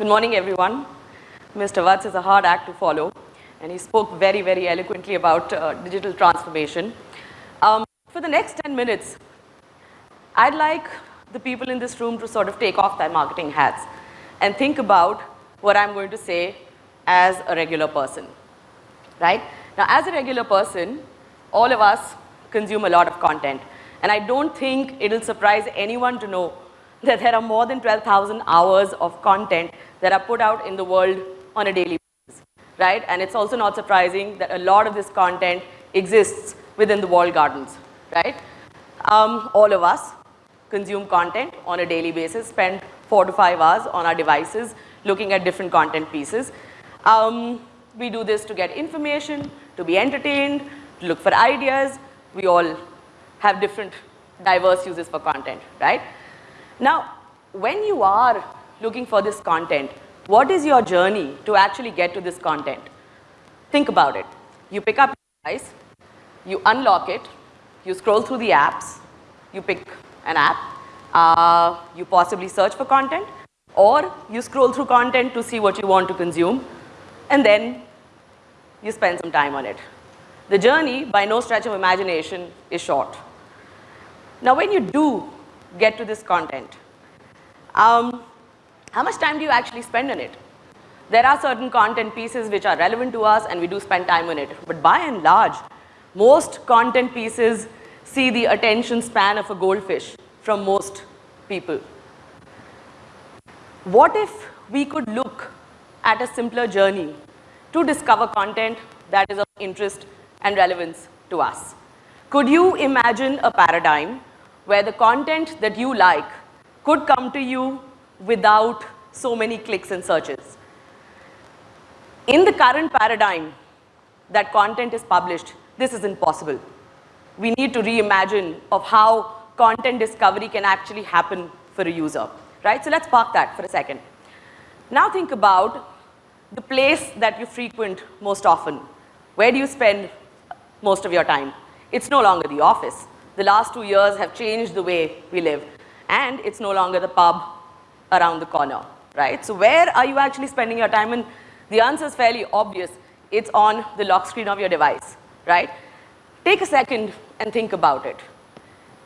Good morning, everyone. Mr. Vats is a hard act to follow, and he spoke very, very eloquently about uh, digital transformation. Um, for the next 10 minutes, I'd like the people in this room to sort of take off their marketing hats and think about what I'm going to say as a regular person, right? Now, as a regular person, all of us consume a lot of content. And I don't think it'll surprise anyone to know that there are more than 12,000 hours of content that are put out in the world on a daily basis, right? And it's also not surprising that a lot of this content exists within the walled gardens, right? Um, all of us consume content on a daily basis, spend four to five hours on our devices looking at different content pieces. Um, we do this to get information, to be entertained, to look for ideas. We all have different diverse uses for content, right? Now, when you are looking for this content, what is your journey to actually get to this content? Think about it. You pick up your device, you unlock it, you scroll through the apps, you pick an app, uh, you possibly search for content, or you scroll through content to see what you want to consume, and then you spend some time on it. The journey, by no stretch of imagination, is short. Now, when you do get to this content, um, how much time do you actually spend on it? There are certain content pieces which are relevant to us and we do spend time on it. But by and large, most content pieces see the attention span of a goldfish from most people. What if we could look at a simpler journey to discover content that is of interest and relevance to us? Could you imagine a paradigm where the content that you like could come to you without so many clicks and searches? In the current paradigm that content is published, this is impossible. We need to reimagine of how content discovery can actually happen for a user, right? So let's park that for a second. Now think about the place that you frequent most often. Where do you spend most of your time? It's no longer the office. The last two years have changed the way we live. And it's no longer the pub around the corner, right? So where are you actually spending your time? And the answer is fairly obvious. It's on the lock screen of your device, right? Take a second and think about it.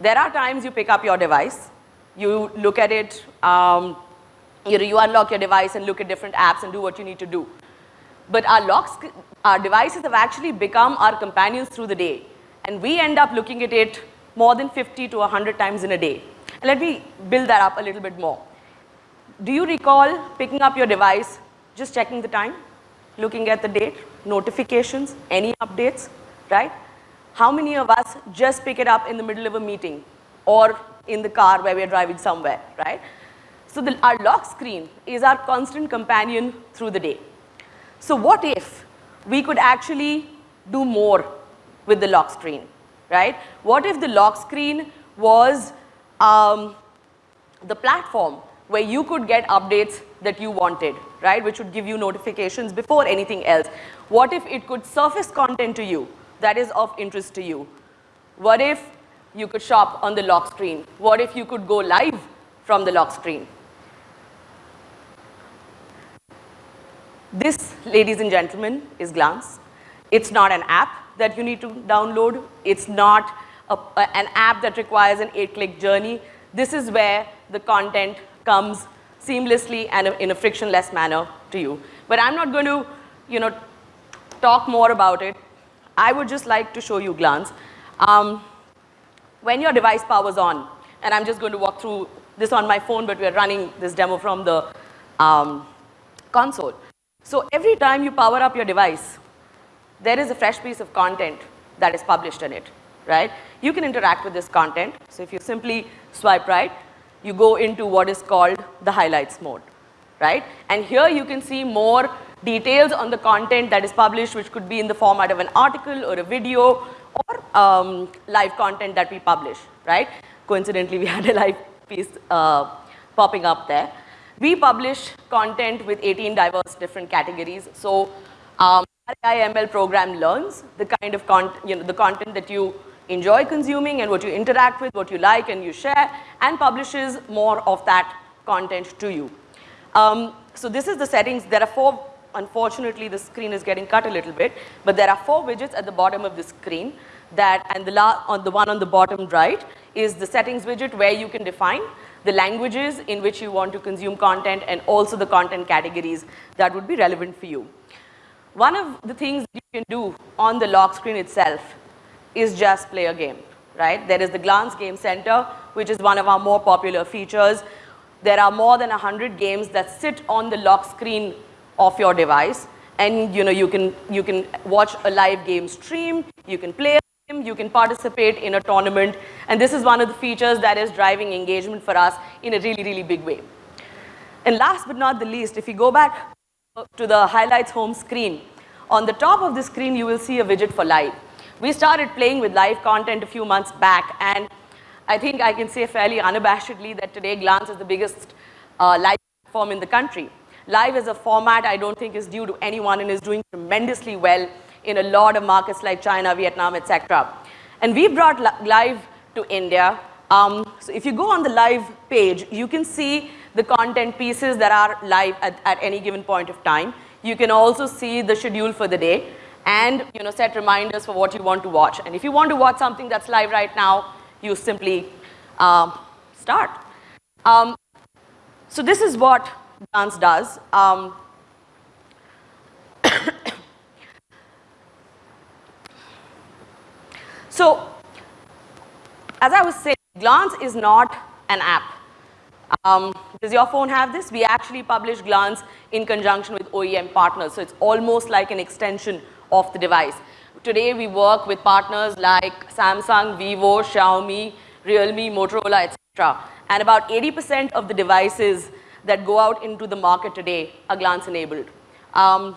There are times you pick up your device, you look at it, um, you, you unlock your device and look at different apps and do what you need to do. But our, locks, our devices have actually become our companions through the day. And we end up looking at it more than 50 to 100 times in a day. And let me build that up a little bit more. Do you recall picking up your device, just checking the time, looking at the date, notifications, any updates, right? How many of us just pick it up in the middle of a meeting or in the car where we're driving somewhere, right? So the, our lock screen is our constant companion through the day. So what if we could actually do more with the lock screen, right? What if the lock screen was um, the platform where you could get updates that you wanted, right? Which would give you notifications before anything else. What if it could surface content to you that is of interest to you? What if you could shop on the lock screen? What if you could go live from the lock screen? This, ladies and gentlemen, is Glance. It's not an app that you need to download. It's not a, a, an app that requires an eight-click journey. This is where the content comes seamlessly and in a frictionless manner to you. But I'm not going to, you know, talk more about it. I would just like to show you Glance. Um, when your device powers on, and I'm just going to walk through this on my phone, but we're running this demo from the um, console. So every time you power up your device, there is a fresh piece of content that is published in it, right? You can interact with this content. So if you simply swipe right, you go into what is called the highlights mode, right? And here you can see more details on the content that is published, which could be in the format of an article or a video or um, live content that we publish, right? Coincidentally, we had a live piece uh, popping up there. We publish content with 18 diverse different categories. So um, IML program learns the kind of content, you know, the content that you enjoy consuming and what you interact with, what you like and you share, and publishes more of that content to you. Um, so this is the settings. There are four, unfortunately the screen is getting cut a little bit, but there are four widgets at the bottom of the screen that, and the, la on the one on the bottom right is the settings widget where you can define the languages in which you want to consume content and also the content categories that would be relevant for you. One of the things you can do on the lock screen itself is just play a game, right? There is the Glance Game Center, which is one of our more popular features. There are more than 100 games that sit on the lock screen of your device and you know you can you can watch a live game stream, you can play a game, you can participate in a tournament and this is one of the features that is driving engagement for us in a really really big way. And last but not the least, if you go back to the highlights home screen, on the top of the screen you will see a widget for live. We started playing with live content a few months back and I think I can say fairly unabashedly that today Glance is the biggest uh, live platform in the country. Live as a format I don't think is due to anyone and is doing tremendously well in a lot of markets like China, Vietnam, etc. And we brought live to India. Um, so if you go on the live page, you can see the content pieces that are live at, at any given point of time. You can also see the schedule for the day and you know, set reminders for what you want to watch. And if you want to watch something that's live right now, you simply um, start. Um, so this is what Glance does. Um, so as I was saying, Glance is not an app. Um, does your phone have this? We actually publish Glance in conjunction with OEM partners. So it's almost like an extension of the device. Today we work with partners like Samsung, Vivo, Xiaomi, Realme, Motorola, etc. And about 80% of the devices that go out into the market today are glance enabled. Um,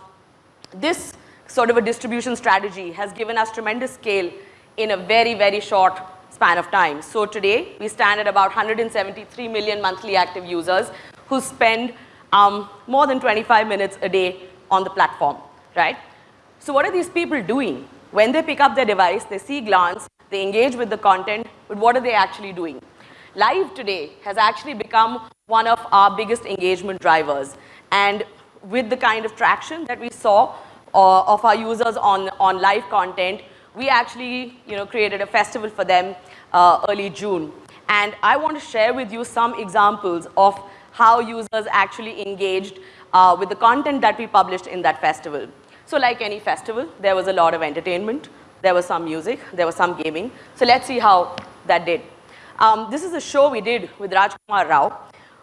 this sort of a distribution strategy has given us tremendous scale in a very, very short span of time. So today we stand at about 173 million monthly active users who spend um, more than 25 minutes a day on the platform, right? So what are these people doing? When they pick up their device, they see glance, they engage with the content, but what are they actually doing? Live today has actually become one of our biggest engagement drivers. And with the kind of traction that we saw uh, of our users on, on live content, we actually you know, created a festival for them uh, early June. And I want to share with you some examples of how users actually engaged uh, with the content that we published in that festival. So like any festival, there was a lot of entertainment, there was some music, there was some gaming. So let's see how that did. Um, this is a show we did with Rajkumar Rao,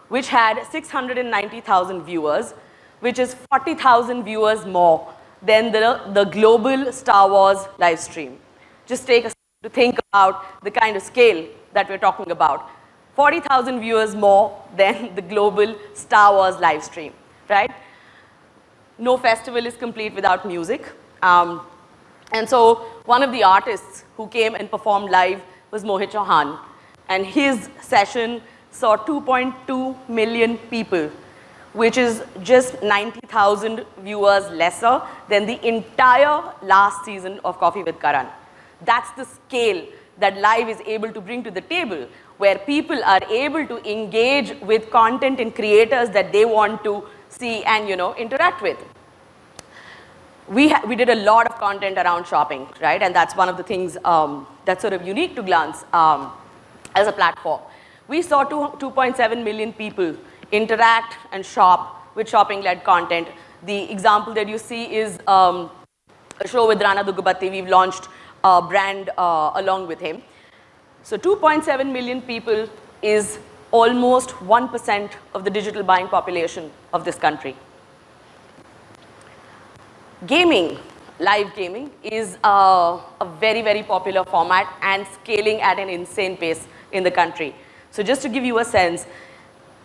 which had 690,000 viewers, which is 40,000 viewers more than the, the global Star Wars live stream. Just take a to think about the kind of scale that we're talking about. 40,000 viewers more than the global Star Wars live stream, right? No festival is complete without music. Um, and so one of the artists who came and performed live was Mohit Chauhan. And his session saw 2.2 million people, which is just 90,000 viewers lesser than the entire last season of Coffee with Karan. That's the scale that live is able to bring to the table, where people are able to engage with content and creators that they want to see and you know interact with. We, we did a lot of content around shopping, right? And that's one of the things um, that's sort of unique to Glance um, as a platform. We saw 2.7 million people interact and shop with shopping-led content. The example that you see is um, a show with Rana Daggubati. We've launched a brand uh, along with him. So 2.7 million people is almost 1% of the digital buying population of this country. Gaming, live gaming is a very, very popular format and scaling at an insane pace in the country. So just to give you a sense,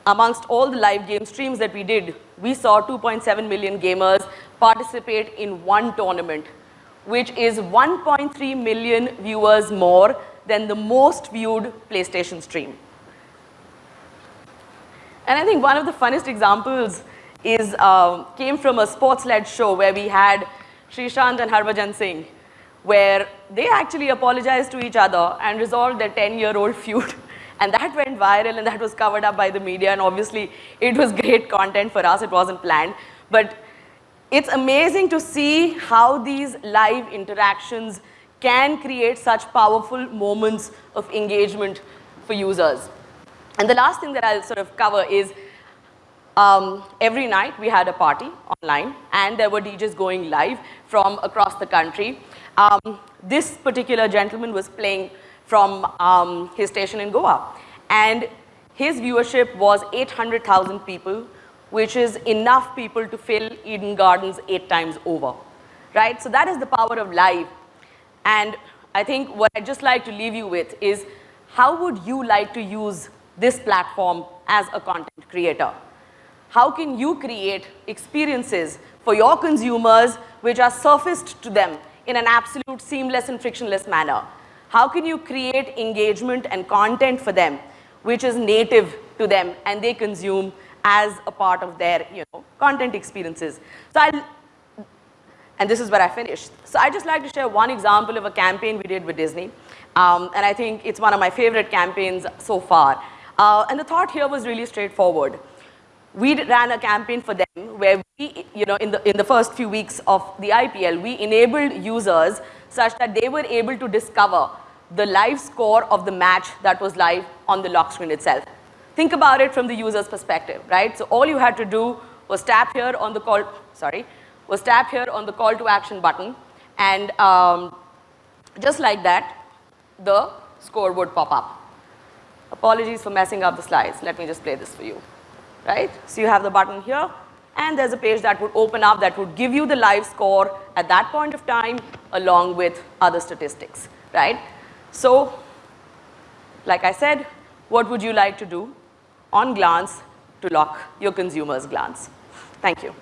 amongst all the live game streams that we did, we saw 2.7 million gamers participate in one tournament, which is 1.3 million viewers more than the most viewed PlayStation stream. And I think one of the funnest examples is, uh, came from a sports-led show where we had Sreesanth and Harbhajan Singh, where they actually apologized to each other and resolved their 10-year-old feud And that went viral and that was covered up by the media and obviously it was great content for us, it wasn't planned. But it's amazing to see how these live interactions can create such powerful moments of engagement for users. And the last thing that I'll sort of cover is um, every night we had a party online and there were DJs going live from across the country. Um, this particular gentleman was playing from um, his station in Goa and his viewership was 800,000 people which is enough people to fill Eden Gardens eight times over, right? So that is the power of live. And I think what I'd just like to leave you with is how would you like to use this platform as a content creator? How can you create experiences for your consumers which are surfaced to them in an absolute seamless and frictionless manner? How can you create engagement and content for them which is native to them and they consume as a part of their you know, content experiences. So I'll, and this is where I finished. So I just like to share one example of a campaign we did with Disney. Um, and I think it's one of my favorite campaigns so far. Uh, and the thought here was really straightforward. We ran a campaign for them where we, you know, in the, in the first few weeks of the IPL, we enabled users such that they were able to discover the live score of the match that was live on the lock screen itself. Think about it from the user's perspective, right? So all you had to do was tap here on the call, sorry, was tap here on the call to action button and um, just like that, the score would pop up. Apologies for messing up the slides. Let me just play this for you, right? So you have the button here and there's a page that would open up that would give you the live score at that point of time along with other statistics, right? So, like I said, what would you like to do? on glance to lock your consumer's glance. Thank you.